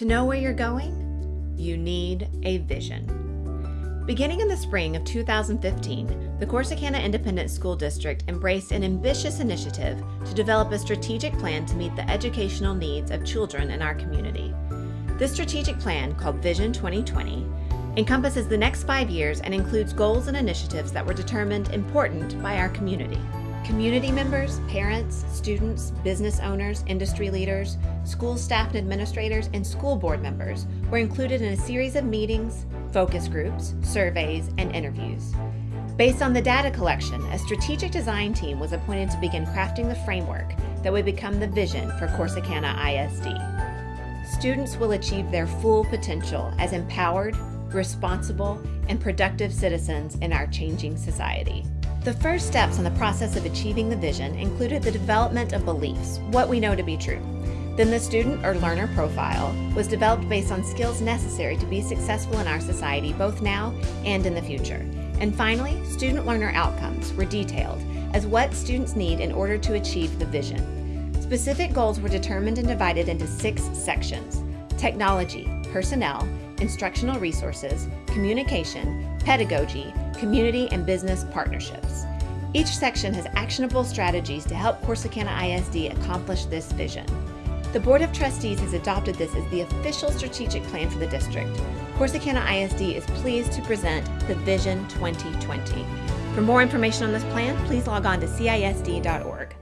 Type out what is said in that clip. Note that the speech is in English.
To know where you're going, you need a vision. Beginning in the spring of 2015, the Corsicana Independent School District embraced an ambitious initiative to develop a strategic plan to meet the educational needs of children in our community. This strategic plan, called Vision 2020, encompasses the next five years and includes goals and initiatives that were determined important by our community. Community members, parents, students, business owners, industry leaders, school staff and administrators, and school board members were included in a series of meetings, focus groups, surveys, and interviews. Based on the data collection, a strategic design team was appointed to begin crafting the framework that would become the vision for Corsicana ISD. Students will achieve their full potential as empowered, responsible, and productive citizens in our changing society. The first steps in the process of achieving the vision included the development of beliefs, what we know to be true. Then the student or learner profile was developed based on skills necessary to be successful in our society both now and in the future. And finally, student learner outcomes were detailed as what students need in order to achieve the vision. Specific goals were determined and divided into six sections technology, personnel, instructional resources, communication, pedagogy, community and business partnerships. Each section has actionable strategies to help Corsicana ISD accomplish this vision. The Board of Trustees has adopted this as the official strategic plan for the district. Corsicana ISD is pleased to present the Vision 2020. For more information on this plan, please log on to CISD.org.